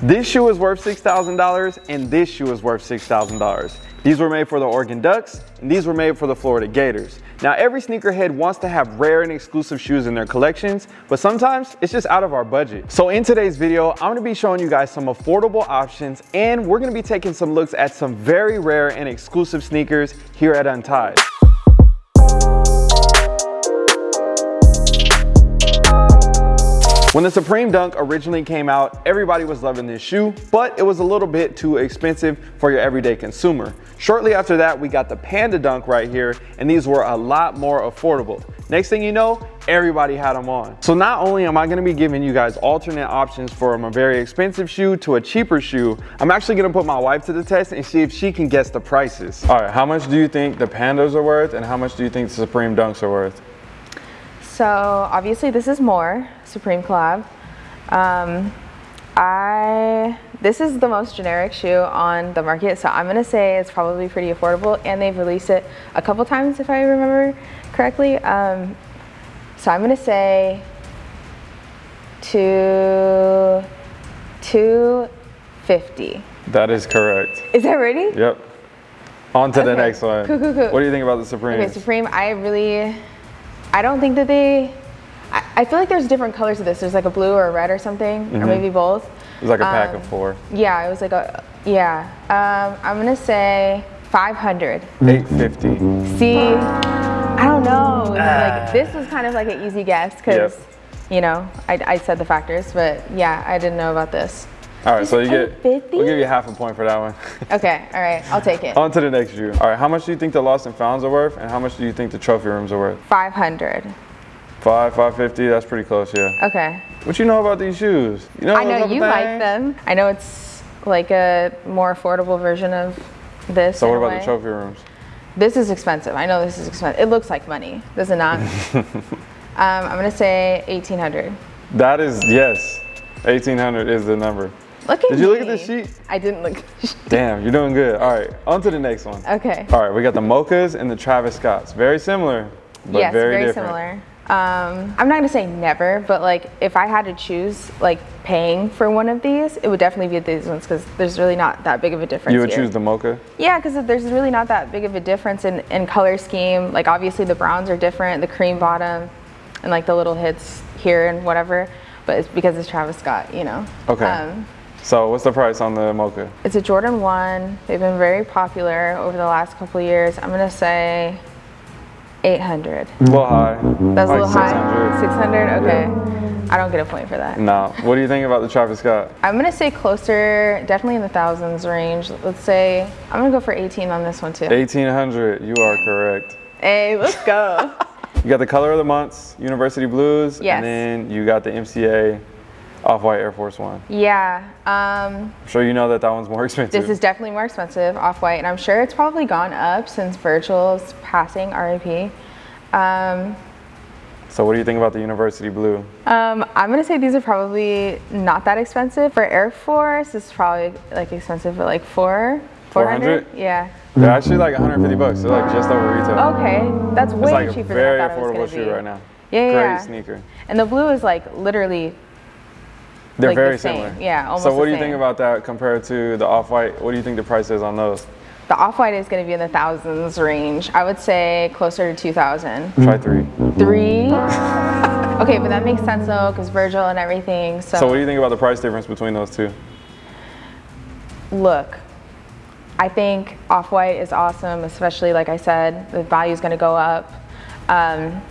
This shoe is worth $6,000 and this shoe is worth $6,000. These were made for the Oregon Ducks and these were made for the Florida Gators. Now every sneakerhead wants to have rare and exclusive shoes in their collections, but sometimes it's just out of our budget. So in today's video, I'm gonna be showing you guys some affordable options and we're gonna be taking some looks at some very rare and exclusive sneakers here at Untied. When the Supreme Dunk originally came out, everybody was loving this shoe, but it was a little bit too expensive for your everyday consumer. Shortly after that, we got the Panda Dunk right here, and these were a lot more affordable. Next thing you know, everybody had them on. So not only am I gonna be giving you guys alternate options from a very expensive shoe to a cheaper shoe, I'm actually gonna put my wife to the test and see if she can guess the prices. All right, how much do you think the Pandas are worth and how much do you think the Supreme Dunks are worth? So obviously this is more Supreme collab. Um, I this is the most generic shoe on the market, so I'm gonna say it's probably pretty affordable, and they've released it a couple times if I remember correctly. Um, so I'm gonna say two two fifty. That is correct. Is that ready? Yep. On to okay. the next one. Cool, cool, cool. What do you think about the Supreme? Okay, Supreme, I really I don't think that they, I, I, feel like there's different colors of this. There's like a blue or a red or something, mm -hmm. or mm-hmm. maybe both. It was like a pack um, of four. Yeah, it was like a, yeah. Um, I'm gonna say 500. 850. See, I don't know. Ah. Like this was kind of like an easy guess because, yep. you know, I, I said the factors, but yeah, I didn't know about this. All right, so you get, 50? we'll give you half a point for that one. okay, all right, I'll take it. On to the next shoe. All right, how much do you think the Lost and Founds are worth, and how much do you think the trophy rooms are worth? 500. Five, 550, that's pretty close, yeah. Okay. What you know about these shoes? You know I know you things? like them. I know it's like a more affordable version of this. So what about the trophy rooms? This is expensive. I know this is expensive. It looks like money, does it not? um, I'm gonna say 1800. That is, yes. 1800 is the number. Look at Did you look at the sheet? I didn't look Damn, you're doing good. All right, on to the next one. Okay. All right, we got the Mochas and the Travis Scotts. Very similar, but yes, very, very different. similar. Um, I'm not gonna say never, but like if I had to choose like paying for one of these, it would definitely be these ones because there's really not that big of a difference. You would here. choose the mocha? Yeah, because there's really not that big of a difference in, in color scheme. Like obviously the browns are different, the cream bottom, and like the little hits here and whatever, but it's because it's Travis Scott, you know. Okay. Um, so what's the price on the Mocha? It's a Jordan 1. They've been very popular over the last couple years. I'm gonna say 800. A little high. That's like a little 600. high? 600? Okay. Yeah. I don't get a point for that. No. What do you think about the Travis Scott? I'm gonna say closer, definitely in the thousands range. Let's say, I'm gonna go for 18 on this one too. 1800, you are correct. Hey, let's go. you got the color of the months, University Blues, yes. and then you got the MCA Off-White Air Force One. Yeah. Um, I'm sure you know that that one's more expensive. This is definitely more expensive, Off-White, and I'm sure it's probably gone up since Virgil's passing, RIP. Um, so what do you think about the University Blue? Um, I'm gonna say these are probably not that expensive. For Air Force, it's probably like expensive for like four, 400? Yeah. They're actually like 150 bucks. They're like just over retail. Okay, that's way it's like cheaper a very than I thought affordable it was shoe be. right now. Yeah, Great yeah. sneaker. And the blue is like literally they're like very the similar. Yeah, almost So what do you same. think about that compared to the off-white? What do you think the price is on those? The off-white is going to be in the thousands range. I would say closer to 2,000. Try three. Three? okay, but that makes sense though, because Virgil and everything. So. so what do you think about the price difference between those two? Look, I think off-white is awesome, especially like I said, the value is going to go up. Um,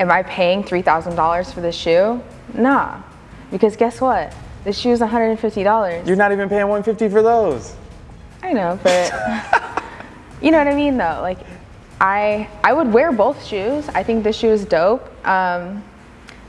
am I paying $3,000 for this shoe? Nah. Because guess what? This shoe is $150. You're not even paying 150 for those. I know, but you know what I mean though. Like I I would wear both shoes. I think this shoe is dope. Um,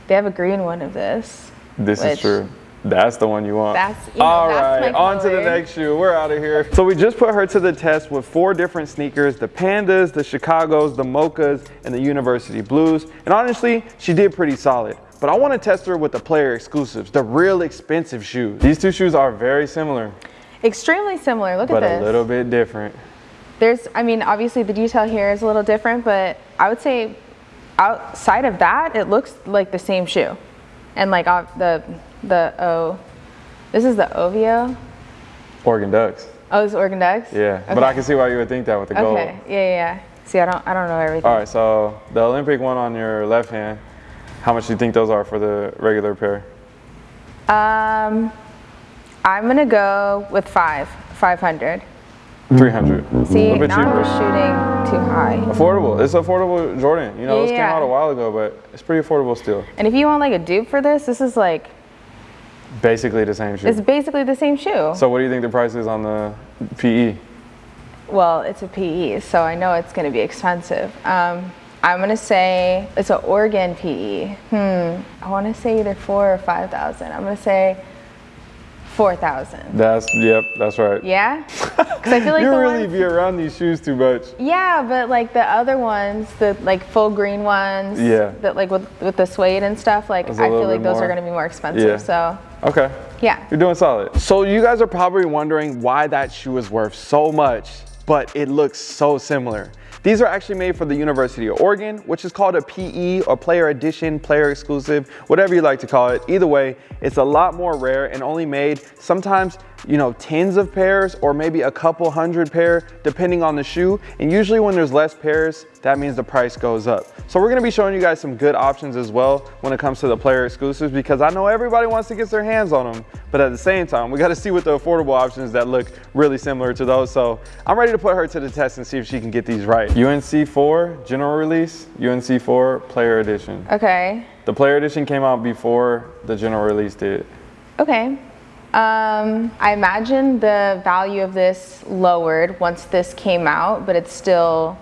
they have a green one of this. This is true. That's the one you want. That's, you know, All that's right, on to the next shoe. We're out of here. So we just put her to the test with four different sneakers, the Pandas, the Chicagos, the Mochas, and the University Blues. And honestly, she did pretty solid but I want to test her with the player exclusives, the real expensive shoes. These two shoes are very similar. Extremely similar, look at this. But a little bit different. There's, I mean, obviously the detail here is a little different, but I would say outside of that, it looks like the same shoe. And like uh, the, the O This is the Ovio. Oregon Ducks. Oh, it's Oregon Ducks. Yeah, but I can see why you would think that with the gold. Okay. Yeah, yeah, yeah. See, I don't, I don't know everything. All right, so the Olympic one on your left hand, how much do you think those are for the regular pair? Um, I'm gonna go with five, 500. 300. See, a little now I'm just shooting too high. Affordable. It's affordable Jordan. You know, this came out a while ago, but it's pretty affordable still. And if you want like a dupe for this, this is like, Basically the same shoe. it's basically the same shoe. So what do you think the price is on the? PE? Well, it's a PE, so I know it's gonna be expensive. Um, I'm gonna say it's an Oregon PE. Hmm, I wanna say either four or 5,000. I'm gonna say 4,000. That's yep, that's right. Yeah? Because I feel like you really ones- be around these shoes too much. Yeah, but like the other ones, the like full green ones, Yeah. that like with with the suede and stuff, like I feel like those more- are gonna be more expensive. Yeah. So Okay. yeah. You're doing solid. So you guys are probably wondering why that shoe is worth so much, but it looks so similar. These are actually made for the University of Oregon, which is called a PE or player edition, player exclusive, whatever you like to call it. Either way, it's a lot more rare and only made sometimes, you know, tens of pairs or maybe a couple hundred pair depending on the shoe. And usually when there's less pairs, that means the price goes up. So we're gonna be showing you guys some good options as well when it comes to the player exclusives because I know everybody wants to get their hands on them, but at the same time, we gotta see what the affordable options that look really similar to those. So I'm ready to put her to the test and see if she can get these right. UNC 4 general release, UNC 4 player edition. Okay. The player edition came out before the general release did. Okay. Um, I imagine the value of this lowered once this came out, but it's still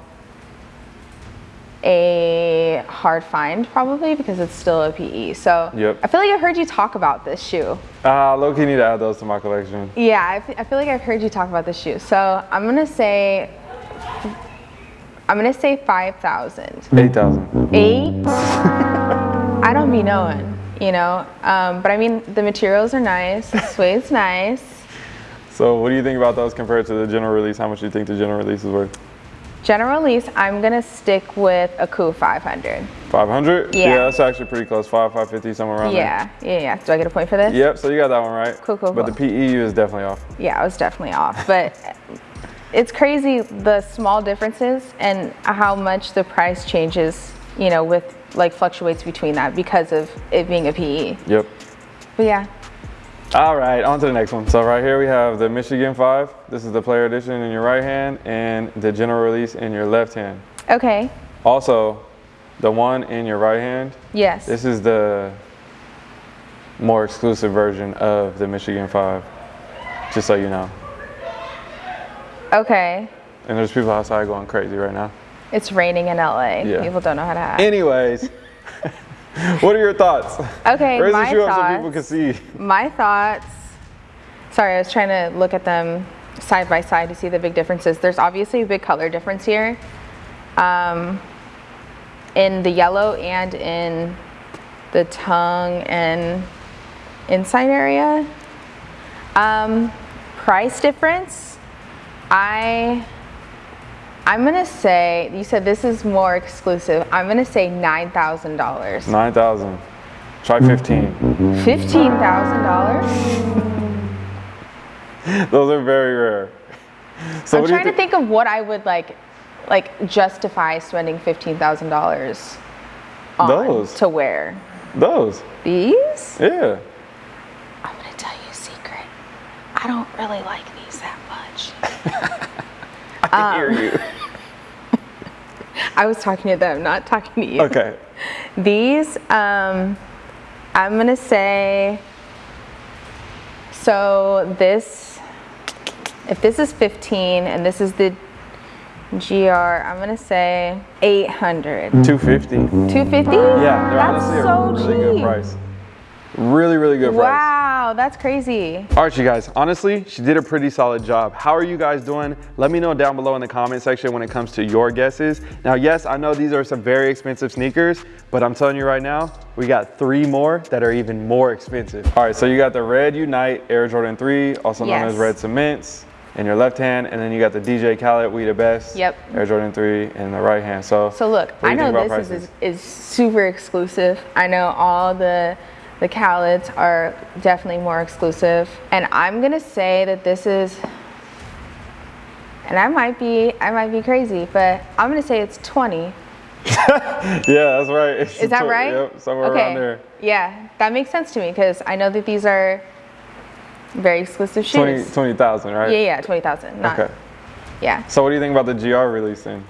a hard find probably because it's still a PE. So Yep. I feel like I've heard you talk about this shoe. Ah, low-key need to add those to my collection. Yeah, I, f- I feel like I've heard you talk about this shoe. So I'm gonna say, I'm gonna say 5,000. 8,000. Eight? I don't be knowing, you know? Um, but I mean, the materials are nice, the suede's nice. So what do you think about those compared to the general release? How much do you think the general release is worth? General release, I'm gonna stick with a Coup 500. 500? Yeah. yeah. that's actually pretty close. 5, 550, somewhere around Yeah, yeah, yeah. Do I get a point for this? Yep, so you got that one right. Cool, cool, But cool. the PEU is definitely off. Yeah, I was definitely off. But it's crazy the small differences and how much the price changes, you know, with like fluctuates between that because of it being a PE. Yep. But yeah, All right, on to the next one. So right here we have the Michigan 5. This is the player edition in your right hand and the general release in your left hand. okay, Also, the one in your right hand, yes. this is the more exclusive version of the Michigan 5, just so you know. Okay, And there's people outside going crazy right now. It's raining in LA. Yeah. People don't know how to act. Anyways, what are your thoughts? Okay, Raise the my shoe up so people thoughts. can see. My thoughts. Sorry, I was trying to look at them side by side to see the big differences. There's obviously a big color difference here, um, in the yellow and in the tongue and inside area. Um, price difference. I. I'm gonna say you said this is more exclusive. I'm gonna say nine thousand dollars. 9,000. Try 15. Fifteen thousand dollars. Those are very rare. So I'm what do you trying to think of what I would like, like justify spending fifteen thousand dollars on Those. to wear. Those. These? Yeah. I'm gonna tell you a secret. I don't really like these that much. I hear you. I was talking to them, not talking to you. Okay. These, um, I'm gonna say. So this, if this is 15 and this is the GR, I'm gonna say 800. 250. 250? Yeah, they're that's honestly so a really cheap. good price. Really, really good price. Wow, that's crazy. All right, you guys, honestly, she did a pretty solid job. How are you guys doing? Let me know down below in the comment section when it comes to your guesses. Now, yes, I know these are some very expensive sneakers, but I'm telling you right now, we got three more that are even more expensive. All right, so you got the Red Unite Air Jordan 3, also known Yes. as Red Cements, in your left hand, and then you got the DJ Khaled We the Best Yep. Air Jordan 3 in the right hand. So, So look, I know this is, is, is super exclusive. I know all the The Khaled's are definitely more exclusive. And I'm gonna say that this is, and I might be, I might be crazy, but I'm gonna say it's 20. yeah, that's right. It's Is that right? Yep, somewhere okay. around there. Yeah, that makes sense to me because I know that these are very exclusive shoes. 20 20,000, right? Yeah, yeah, 20,000. Okay. Yeah. So what do you think about the GR releasing?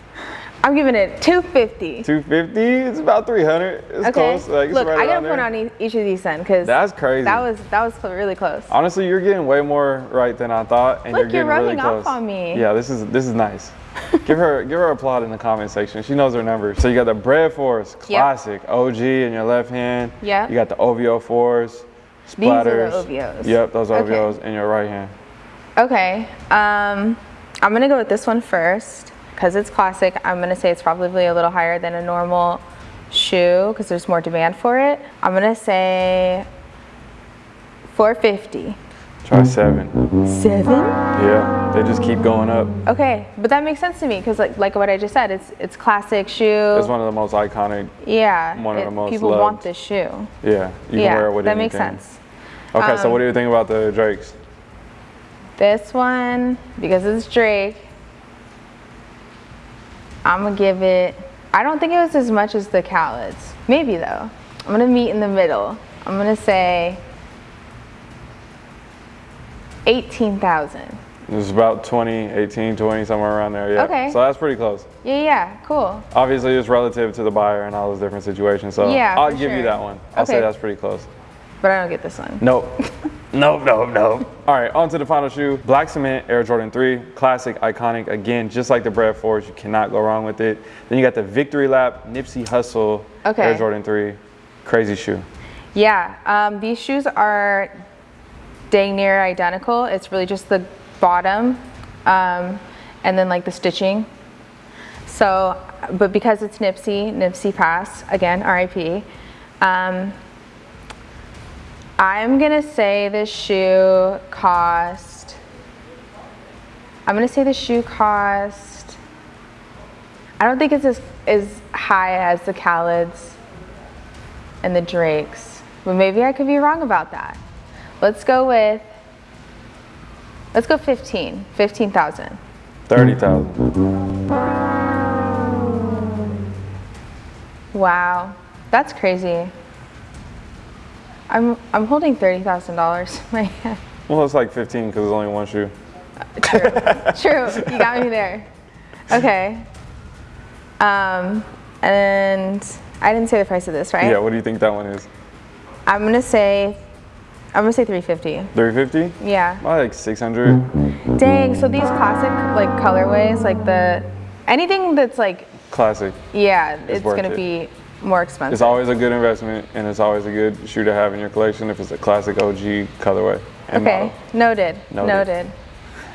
I'm giving it 250. 250? It's about 300. It's okay. close. Like, Look, right I gotta put there. on e- each of these then because That's crazy. that was that was really close. Honestly, you're getting way more right than I thought, and Look, you're getting you're really rubbing off close. on me. Yeah, this is this is nice. give her give her a applaud in the comment section. She knows her numbers. So you got the Bred Fours Classic OG in your left hand. Yeah. You got the OVO fours. These are the Splatters. OVOs. Yep, those Okay. OVOs in your right hand. Okay. Um, I'm gonna go with this one first because it's classic. I'm gonna say it's probably a little higher than a normal shoe because there's more demand for it. I'm gonna say 450. Try seven. Seven. Yeah, they just keep going up. Okay, but that makes sense to me because like like what I just said, it's it's classic shoe. It's one of the most iconic. yeah, one of it- the most people loved. want this shoe. Yeah, you can wear it with that makes sense. Okay, so Um, what do you think about the Drakes? This one, because it's Drake, I'm gonna give it. I don't think it was as much as the Khaled's. Maybe though. I'm gonna meet in the middle. I'm gonna say 18,000. It's about 20, 18, 20, somewhere around there. Yeah. Okay. So that's pretty close. Yeah, yeah, cool. Obviously, it's relative to the buyer and all those different situations. So Yeah, I'll give you that one. I'll say that's pretty close. But I don't get this one. Nope. nope, nope, nope. All right, on to the final shoe. Black Cement Air Jordan 3. Classic, iconic. Again, just like the Bred Fours, you cannot go wrong with it. Then you got the Victory Lap Nipsey Hussle Okay. Air Jordan 3. Crazy shoe. Yeah, um, these shoes are dang near identical. It's really just the bottom um, and then like the stitching. So, but because it's Nipsey, Nipsey Pass, again, RIP. Um, I'm gonna say this shoe cost, I'm gonna say the shoe cost, I don't think it's as, as high as the Khaled's and the Drakes. But maybe I could be wrong about that. Let's go with, let's go 15, 15,000. 30,000. Wow, that's crazy. I'm, I'm holding $30,000 in my hand. Well, it's like 15 because it's only one shoe. True, true, you got me there. Okay. Um, and I didn't say the price of this, right? Yeah, what do you think that one is? I'm gonna say, I'm gonna say 350. 350? Yeah. Probably like 600. Dang, so these classic like colorways, like the anything that's like Classic. yeah, it's, worth gonna it. be more expensive. It's always a good investment and it's always a good shoe to have in your collection if it's a classic OG colorway. Okay, noted. Noted. Noted.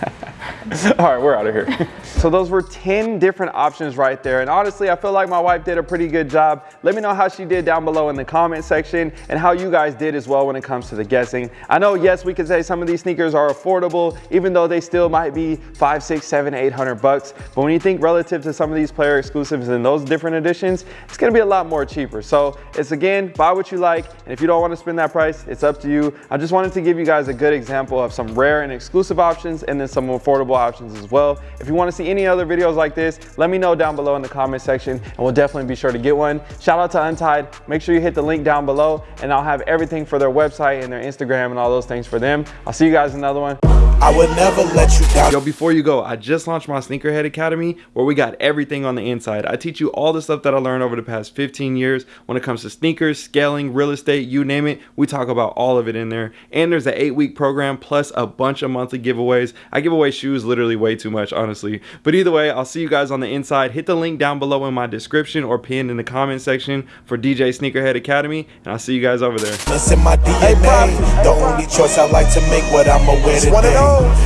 All right, we're out of here. so those were 10 different options right there. And honestly, I feel like my wife did a pretty good job. Let me know how she did down below in the comment section and how you guys did as well when it comes to the guessing. I know, yes, we could say some of these sneakers are affordable, even though they still might be five, six, seven, eight hundred bucks. But when you think relative to some of these player exclusives and those different editions, it's gonna be a lot more cheaper. So it's again, buy what you like. And if you don't wanna spend that price, it's up to you. I just wanted to give you guys a good example of some rare and exclusive options and then some affordable options as well. If you wanna see any other videos like this, let me know down below in the comment section and we'll definitely be sure to get one. Shout out to Untied. Make sure you hit the link down below and I'll have everything for their website and their Instagram and all those things for them. I'll see you guys in another one. I would never let you down. Yo, before you go, I just launched my Sneakerhead Academy where we got everything on the inside. I teach you all the stuff that I learned over the past 15 years when it comes to sneakers, scaling, real estate, you name it. We talk about all of it in there. And there's an eight week program plus a bunch of monthly giveaways. I give away shoes literally way too much, honestly. But either way, I'll see you guys on the inside. Hit the link down below in my description or pinned in the comment section for DJ Sneakerhead Academy. And I'll see you guys over there. It's in my DNA. The only choice I like to make what I'ma today.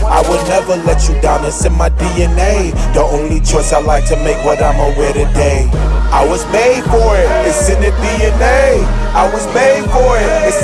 I would never let you down. It's in my DNA. The only choice I like to make what I'ma wear today. I was made for it. It's in the DNA. I was made for it. It's